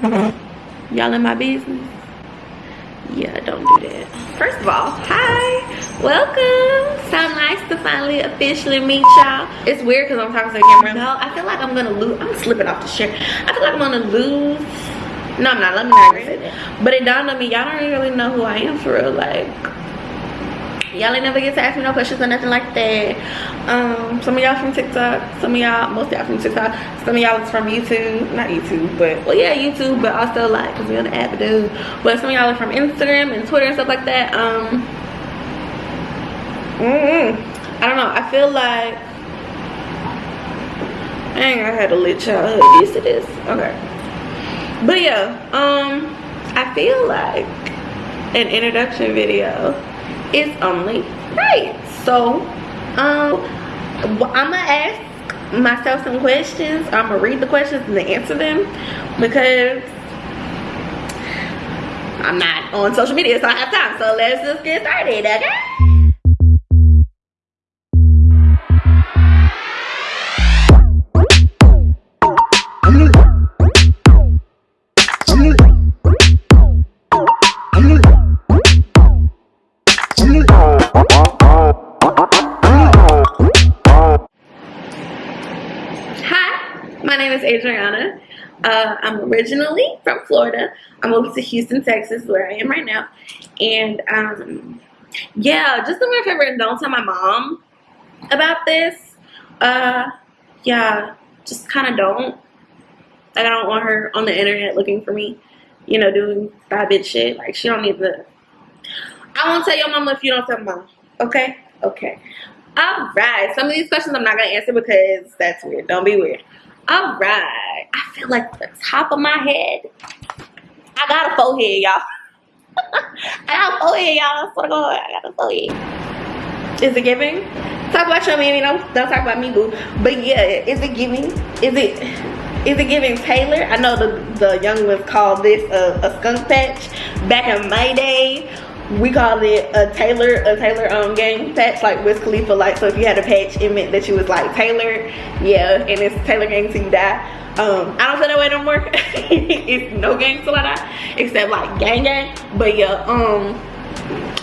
Y'all in my business? Yeah, don't do that. First of all, hi, welcome. So nice to finally officially meet y'all. It's weird because I'm talking to the camera. No, I feel like I'm gonna lose. I'm slipping off the chair. I feel like I'm gonna lose. No, I'm not. Let me not say that. But it dawned on me, y'all don't really know who I am for real. Like, y'all ain't never get to ask me no questions or nothing like that. Um some of y'all from tiktok some of y'all most y'all from tiktok some of y'all is from youtube not youtube but well yeah youtube but also like because we on the app do. But some of y'all are from instagram and twitter and stuff like that um mm i don't know i feel like dang i had a lit childhood used to this? Okay. But yeah um i feel like an introduction video is only right. So um i'm gonna ask myself some questions. I'm gonna read the questions and answer them because i'm not on social media so i have time. So let's just get started okay I'm originally from Florida. I moved to Houston, Texas, where I am right now. And um, yeah, just do a favor don't tell my mom about this. Uh, yeah, just kind of don't. Like, I don't want her on the internet looking for me, you know, doing bad bitch shit. Like, she don't need to. I won't tell your mama if you don't tell mom. Okay? Okay. All right. Some of these questions I'm not going to answer because that's weird. Don't be weird. All right. I feel like the top of my head. I got a forehead, y'all. I got a forehead, y'all. Swear to God, I got a forehead. Is it giving? Talk about your mammy. Don't, don't talk about me, boo. But yeah, is it giving? Is it is it giving Taylor? I know the, the young ones called this a, a skunk patch back in my day we called it a Taylor a Taylor um gang patch like with Khalifa like so if you had a patch it meant that you was like Taylor. Yeah and it's Taylor gang till you die. Um I don't feel that way no more. It's no gang till I die except like gang gang. But yeah um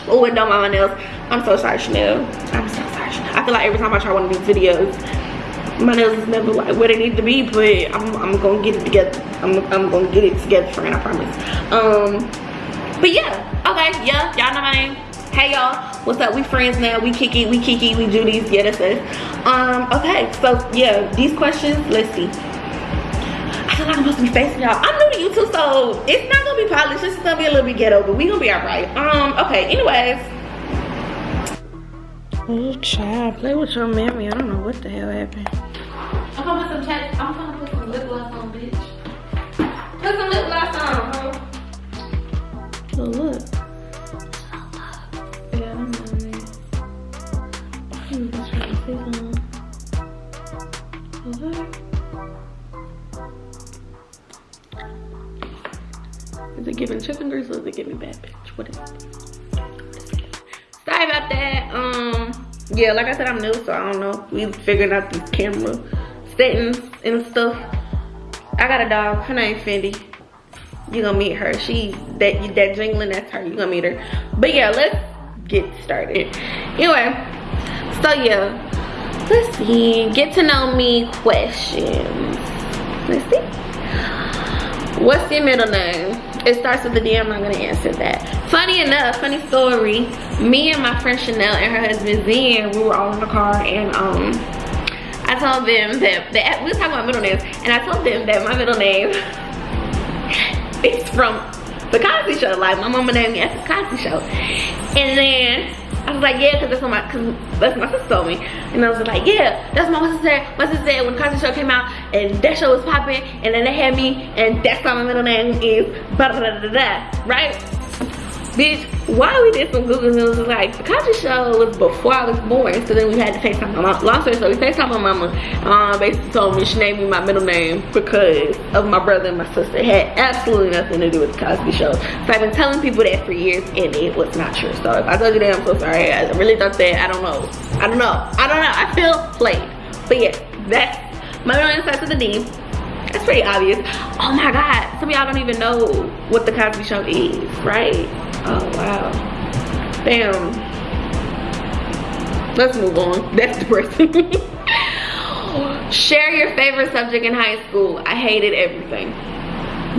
oh and don't mind my nails. I'm so sorry Chanel. I'm so sorry Chanel. I feel like every time I try one of these videos my nails is never like where they need to be but I'm, I'm gonna get it together. I'm, I'm gonna get it together friend I promise. Um but yeah okay yeah y'all know my name hey y'all what's up we friends now we kiki we kiki we judy's yeah that's us um okay so yeah these questions let's see I feel like I'm supposed to be facing y'all. I'm new to YouTube, so it's not gonna be polished. This is gonna be a little bit ghetto, but we gonna be alright. Um, okay, anyways. Oh, child, play with your memory. I don't know what the hell happened. I'm gonna put some chat. I'm gonna put some lip gloss on, bitch. Put some lip gloss on, So look. Yeah, I'm I'm just trying to say something. Is it giving chicken grease or is it giving bad bitch? What is it? Sorry about that. Um, yeah, like I said, I'm new, so I don't know. We figuring out these camera settings and stuff. I got a dog. Her name Fendi you're gonna meet her she that that jingling that's her you're gonna meet her but yeah let's get started anyway so yeah let's see get to know me questions let's see what's your middle name it starts with the D. I'm not gonna answer that. Funny enough, funny story. Me and my friend Chanel and her husband Zen, we were all in the car and um, I told them that, that we were talking about middle names, and I told them that my middle name it's from the Cosby Show. Like my mama named me after the Cosby Show. And then I was like, yeah, because that's what my, cause that's what my sister told me. And I was like, yeah, that's what my sister said. My sister said when the Cosby Show came out and that show was popping and then they had me and that's why my middle name is blah, blah, blah, blah, blah, right? Bitch, why we did some Google it was like, Cosby Show was before I was born, so then we had to FaceTime my mom. Long story so we FaceTime my mama. Um, basically told me she named me my middle name because of my brother and my sister. It had absolutely nothing to do with the Cosby Show. So I've been telling people that for years and it was not true. So if I told you that, I'm so sorry. I really thought that, I don't know. I don't know. I don't know. I feel played. But yeah, that's my middle name starts with a D. That's pretty obvious. Oh my God, some of y'all don't even know what the Cosby Show is, right? Oh wow, damn. Let's move on. That's depressing. Share your favorite subject in high school. I hated everything.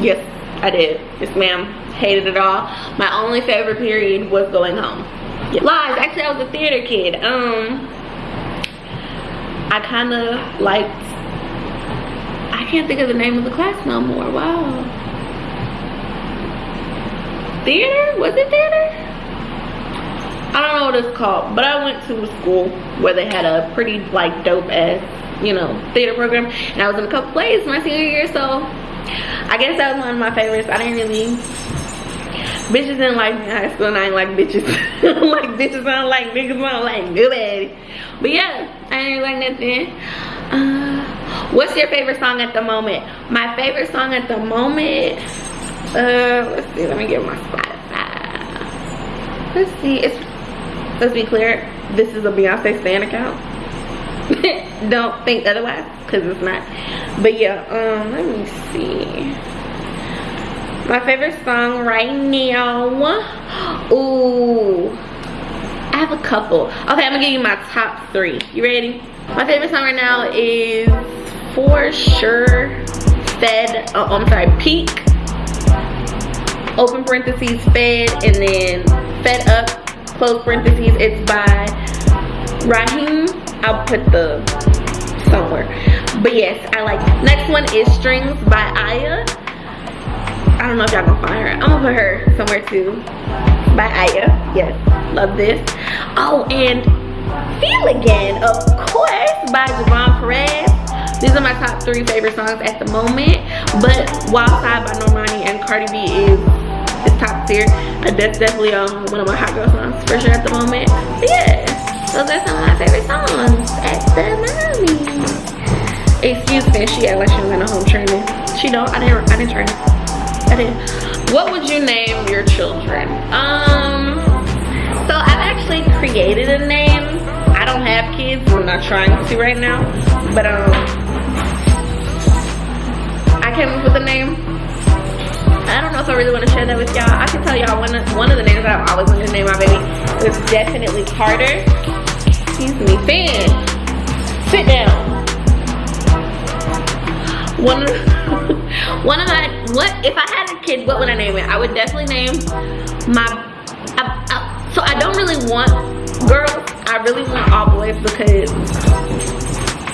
Yes, I did. Yes, ma'am. Hated it all. My only favorite period was going home. Yeah. Lies. Actually, I was a theater kid. Um, I kind of liked. I can't think of the name of the class no more. Wow. Theater? Was it theater? I don't know what it's called, but I went to a school where they had a pretty like dope ass, you know, theater program, and I was in a couple plays my senior year, so I guess that was one of my favorites. I didn't really bitches didn't like me in high school, and I ain't like bitches. like bitches, I don't like niggas, I don't like nobody. But yeah, I ain't like nothing. Uh, what's your favorite song at the moment? My favorite song at the moment. Uh, let's see. Let me get my Spotify. Let's see. It's let's be clear, this is a Beyonce Stan account. Don't think otherwise, because it's not. But yeah, um, let me see. My favorite song right now. Ooh. I have a couple. Okay, I'm gonna give you my top three. You ready? My favorite song right now is for sure Fed, oh, I'm sorry, Peak. Open parentheses, Fed, and then Fed Up close parentheses it's by Raheem. I'll put the somewhere. But yes I like it. next one is Strings by Aya. I don't know if y'all gonna find her. I'm gonna put her somewhere too. By Aya. Yes love this. Oh and Feel Again of course by Javon Perez. These are my top three favorite songs at the moment. But Wild Side by Normani and Cardi B is top tier. That's definitely um, one of my hot girl songs for sure at the moment. But yeah, those are some of my favorite songs at the. Excuse me, she act like she was in a home training. She don't. I didn't. I didn't train. I didn't. What would you name your children? Um. So I've actually created a name. I don't have kids. I'm not trying to right now. But um, I came up with a name I really want to share that with y'all. I can tell y'all one of, one of the names that I've always wanted to name my baby is definitely Carter. Excuse me, Finn. Sit down. One of, one of my, what, if I had a kid, what would I name it? I would definitely name my, I, I, so I don't really want girls. I really want all boys because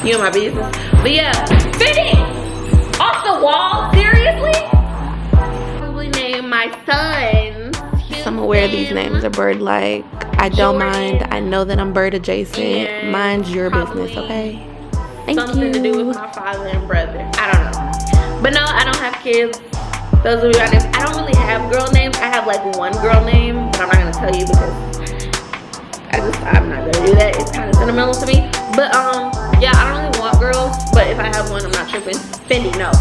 you know my business. But yeah, Finny, off the wall, seriously? My sons. I'm aware these names are bird like. I don't mind. I know that I'm bird adjacent. Mind your business, okay? Thank something you. to do with my father and brother. I don't know. But no, I don't have kids. Those are my names. I don't really have girl names. I have like one girl name, but I'm not gonna tell you because I just I'm not gonna do that. It's kind of sentimental to me. But um, yeah, I don't really want girls. But if I have one, I'm not tripping. Fendi, no.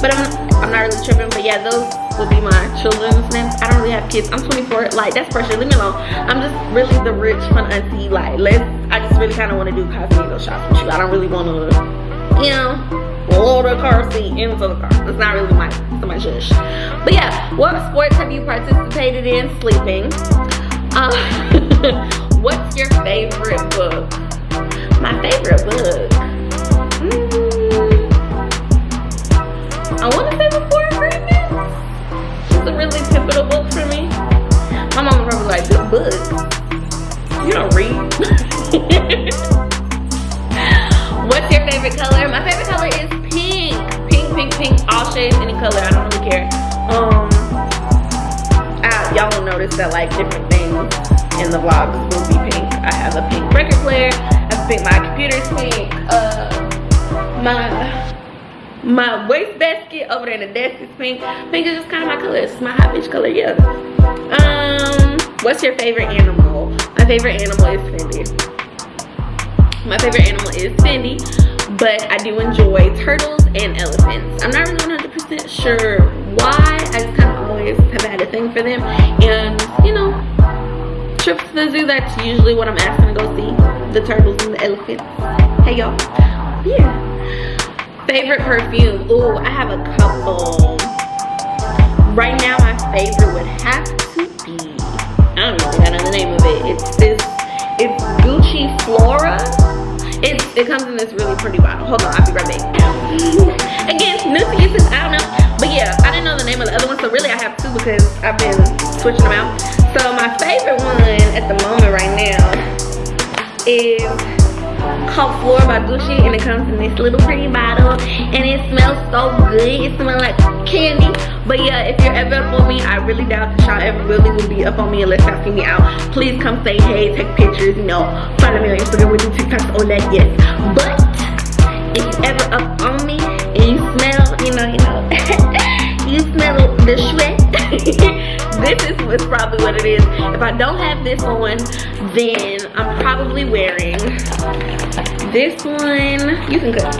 But I'm I'm not really tripping. But yeah, those will be my children's names. I don't really have kids. I'm 24. Like, that's pressure. Leave me alone. I'm just really the rich, fun auntie. Like, let's, I just really kind of want to do Cosmego shots with you. I don't really want to, you know, load a car seat into the car. It's not really my, my shush. But yeah, what sports have you participated in? Sleeping. Uh, what's your favorite book? My favorite book? Mm, I want to say The Four Agreements a really pivotal book for me. My mom probably like, this book, you don't read. What's your favorite color? My favorite color is pink. Pink, pink, pink, all shades, any color, I don't really care. Um, Y'all will notice that like different things in the vlogs will be pink. I have a pink record player, I pink, my computer's pink, uh, my my waist basket over there in the desk is pink. Pink is just kind of my color. It's my hot bitch color yeah. Um what's your favorite animal? My favorite animal is fendi my favorite animal is fendi but i do enjoy turtles and elephants. I'm not really 100 percent sure why. I just kind of always have had a thing for them. And you know trips to the zoo that's usually what i'm asking to go see. The turtles and the elephants. Hey y'all. Yeah favorite perfume. Ooh, I have a couple. Right now, my favorite would have to be, I don't even know the name of it. It's this, it's Gucci Flora. It, it comes in this really pretty bottle. Hold on, I'll be right back. Again, new to I don't know. But yeah, I didn't know the name of the other one, so really I have two because I've been switching them out. So my favorite one at the moment right now is called Flora by Gucci and it comes in this little pretty bottle and it smells so good. It smells like candy. But yeah, if you're ever up on me, I really doubt that y'all ever really will be up on me unless y'all see me out. Please come say hey, take pictures, you know, follow me on Instagram, we do TikToks, all that, yes. But if you ever up on me and you smell, you know, you know, you smell the sweat, this is what's probably what it is. If I don't have this on, then I'm probably wearing this one. You can cut.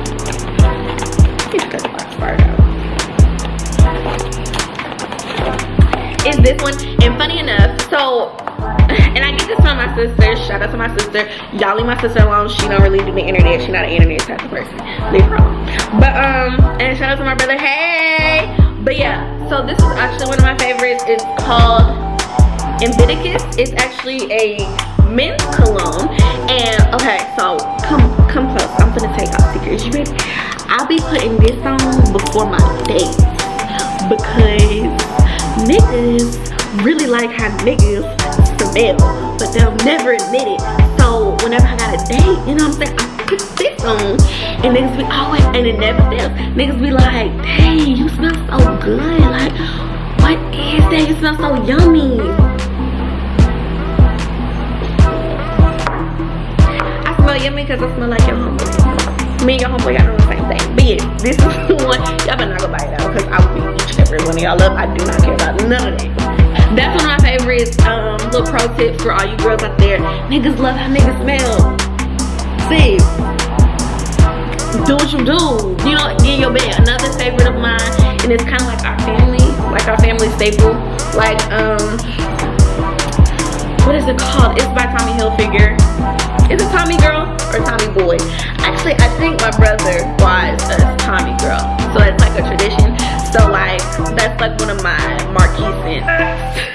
You can cut the box part out. Is this one? And funny enough, so and I get this from my sister. Shout out to my sister. Y'all leave my sister alone. She don't really do the internet. She not an internet type of person. Leave her alone. But um, and shout out to my brother. Hey. But yeah, so this is actually one of my favorites. It's called Invictus. It's actually a men's cologne. And okay, so come come close. I'm gonna take off secrets. You ready? I'll be putting this on before my date because niggas really like how niggas smell, but they'll never admit it. So whenever I got a date, you know what I'm saying? I on and niggas be always, and it never fails. Niggas be like, dang, you smell so good. Like, what is that? You smell so yummy. I smell yummy because I smell like your homeboy. Me and your homeboy on the same thing. Yeah, this is the one. Y'all better not go buy it out because I will be each and every one of y'all up. I do not care about none of that that's one of my favorites um little pro tips for all you girls out there niggas love how niggas smell see do what you do. You know get your bed another favorite of mine and it's kind of like our family like our family staple. Like um what is it called? It's by tommy hilfiger. Is it tommy girl or tommy boy? Actually i think my brother buys a tommy girl. So it's like a tradition. So like that's like one of my marquee scents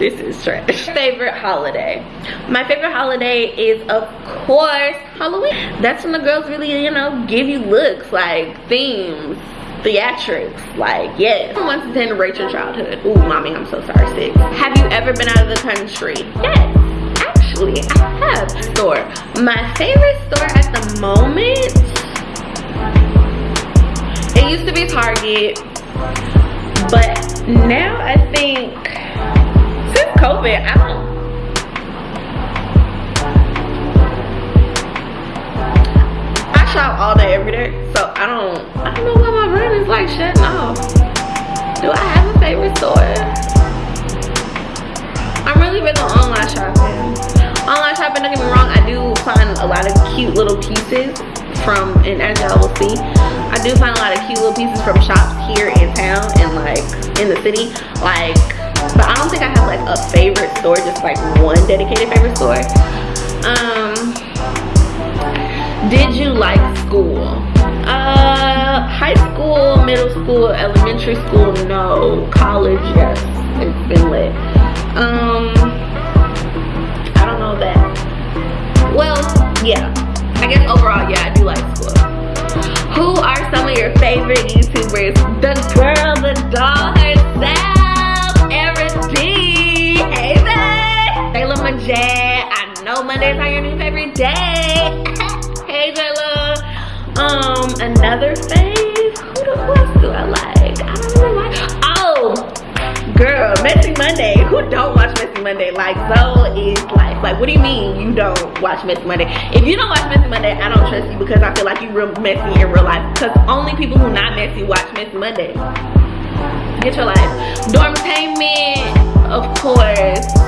this is trash. Favorite holiday. My favorite holiday is of course halloween. That's when the girls really you know give you looks like themes theatrics like yes. Who wants to attend Rachel childhood? Oh mommy i'm so sorry sis. Have you ever been out of the country? Yes actually i have. Store. My favorite store at the moment? It used to be target but now i think COVID, I don't. I shop all day, every day, so I don't. I don't know why my brain is like shutting off. Do I have a favorite store? I'm really big on online shopping. Online shopping, don't get me wrong, I do find a lot of cute little pieces from, and as y'all will see, I do find a lot of cute little pieces from shops here in town and like in the city. Like but I don't think I have like a favorite store, just like one dedicated favorite store. Um, did you like school? Uh, high school, middle school, elementary school, no. College, yes, it's been lit. Um, I don't know that. Well, yeah, I guess overall, yeah, I do like school. Who are some of your favorite YouTubers? The girl, the doll Jay. I know Mondays are your new favorite day. hey, Jayla. Um, another fave. Who, the, else do I like? I don't really like. Oh, girl, Messy Monday. Who don't watch Messy Monday? Like, so is life. Like, what do you mean you don't watch Messy Monday? If you don't watch Messy Monday, I don't trust you because I feel like you're real messy in real life. Because only people who not messy watch Messy Monday. Get your life. Dormtainment, of course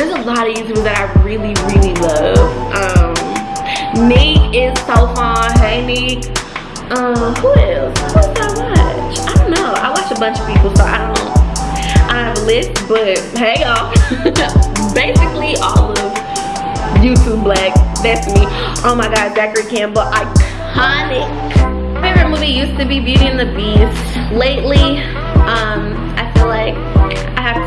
there's a lot of YouTubers that I really, really love. Um, Nick is so fun. Hey, Nick. Um, who else? Who else I watch? I don't know. I watch a bunch of people, so I don't. I have a list, but hey, y'all. Basically, all of YouTube Black. That's me. Oh my God, Zachary Campbell. Iconic. Favorite movie used to be Beauty and the Beast. Lately, um, I feel like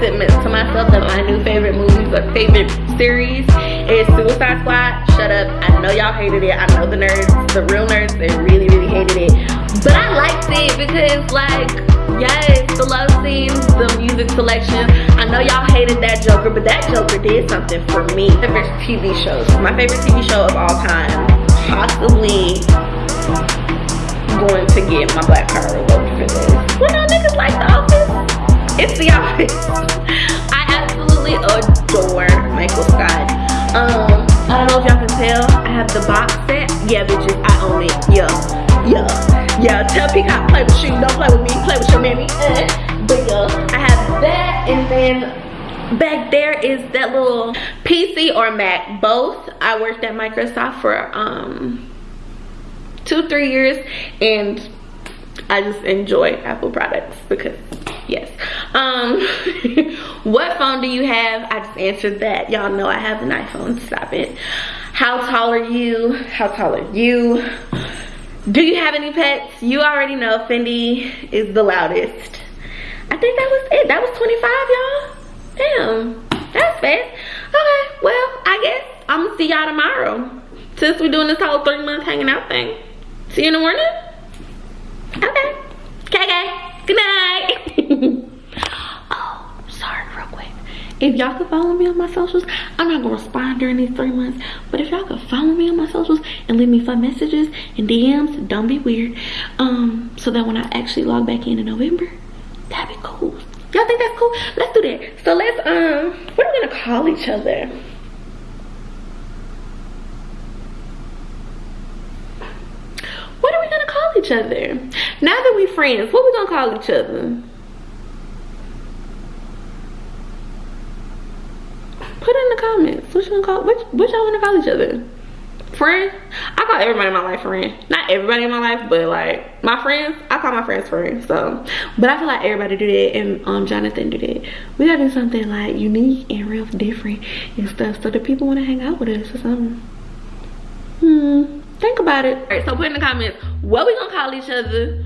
I to myself that my new favorite movies or favorite series is Suicide Squad. Shut up. I know y'all hated it. I know the nerds, the real nerds, they really, really hated it. But I liked it because like, yes, the love scenes, the music selection. I know y'all hated that Joker, but that Joker did something for me. Favorite TV shows. My favorite TV show of all time. Possibly going to get my black card revoked for this. Well, no niggas like The Office. It's The Office. I absolutely adore Michael Scott. Um, I don't know if y'all can tell. I have the box set. Yeah, bitches, I own it. Yeah, yeah, yeah. Tell Peacock, play with you. Don't play with me. Play with your mammy. Eh. But yeah, I have that, and then back there is that little PC or Mac. Both. I worked at Microsoft for um two three years and i just enjoy apple products because yes. Um what phone do you have? I just answered that. Y'all know i have an iphone. Stop it. How tall are you? How tall are you? Do you have any pets? You already know fendi is the loudest. I think that was it. That was 25 y'all? Damn. That's fast. Okay. Well i guess i'm gonna see y'all tomorrow. Since we're doing this whole three months hanging out thing. See you in the morning? Okay. Okay, Good night. oh, sorry, real quick. If y'all could follow me on my socials, I'm not gonna respond during these three months. But if y'all could follow me on my socials and leave me fun messages and DMs, don't be weird. Um, so that when I actually log back in in November, that'd be cool. Y'all think that's cool? Let's do that. So let's um, what are we gonna call each other? What are we gonna call each other? Now that we friends, what we gonna call each other? Put in the comments. What you gonna call? What, what y'all wanna call each other? Friend? I call everybody in my life friend. Not everybody in my life, but like my friends, I call my friends friends. So, but I feel like everybody do that, and um, Jonathan do that. We gotta do something like unique and real different and stuff, so that people wanna hang out with us or something. Hmm think about it all right so put in the comments what we gonna call each other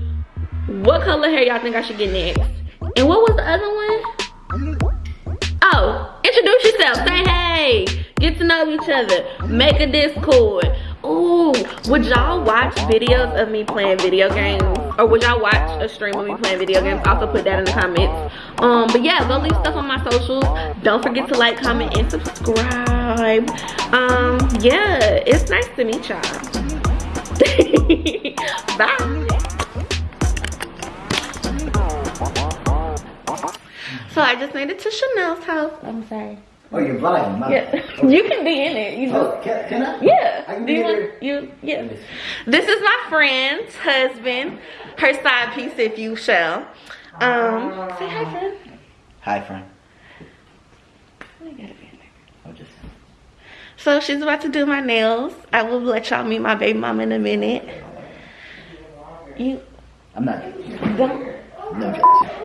what color hair y'all think i should get next and what was the other one introduce yourself say hey get to know each other make a discord Ooh, would y'all watch videos of me playing video games? Or would y'all watch a stream of me playing video games? Also put that in the comments. Um, but yeah, go leave stuff on my socials. Don't forget to like, comment, and subscribe. Um, yeah, it's nice to meet y'all. Bye. I just made it to Chanel's house. I'm sorry. Oh, you're vlogging. My yeah, okay. you can be in it. You oh, can, can I? Yeah. I can Do you want, you? Yeah. This is my friend's husband, her side piece, if you shall. Um, say hi, friend. Hi, friend. Oh, just. So she's about to do my nails. I will let y'all meet my baby mom in a minute. You. I'm not. Don't. No.